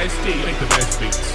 SD. Make the best beats.